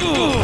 you